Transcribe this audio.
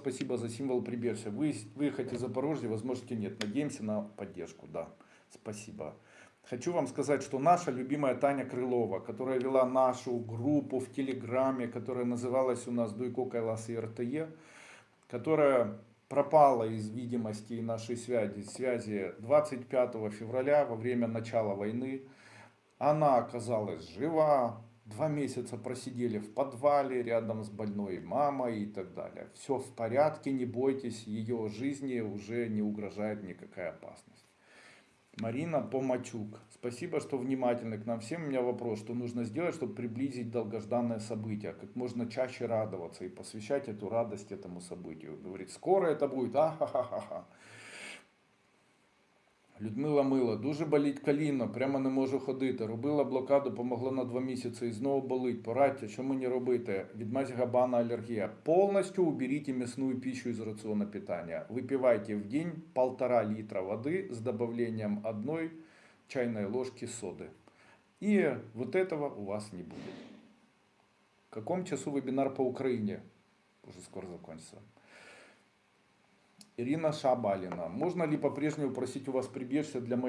Спасибо за символ прибежища. Вы выехать из Запорожья, возможности нет. Надеемся на поддержку. Да, спасибо. Хочу вам сказать, что наша любимая Таня Крылова, которая вела нашу группу в Телеграме, которая называлась у нас Дуйко Кайлас и РТЕ, которая пропала из видимости нашей связи, связи 25 февраля во время начала войны. Она оказалась жива, два месяца просидели в подвале рядом с больной мамой и так далее. Все в порядке, не бойтесь, ее жизни уже не угрожает никакая опасность. Марина Помачук. Спасибо, что внимательны к нам всем. У меня вопрос, что нужно сделать, чтобы приблизить долгожданное событие, как можно чаще радоваться и посвящать эту радость этому событию. Говорит, скоро это будет, а-ха-ха-ха. Людмила Мила, дуже болить коліно, прямо не можу ходити. Робила блокаду, помогло на два місяці і знову болить. Порадьте, що мені робити? Відмазь габана алергія. Полностью уберите мясную пищу из рациона питания. Выпивайте в день полтора литра воды с добавлением одной чайной ложки соды. И вот этого у вас не будет. В каком часу вебинар по Украине? Уже скоро закончится. Ирина Шабалина. Можно ли по-прежнему просить у вас прибежище для моей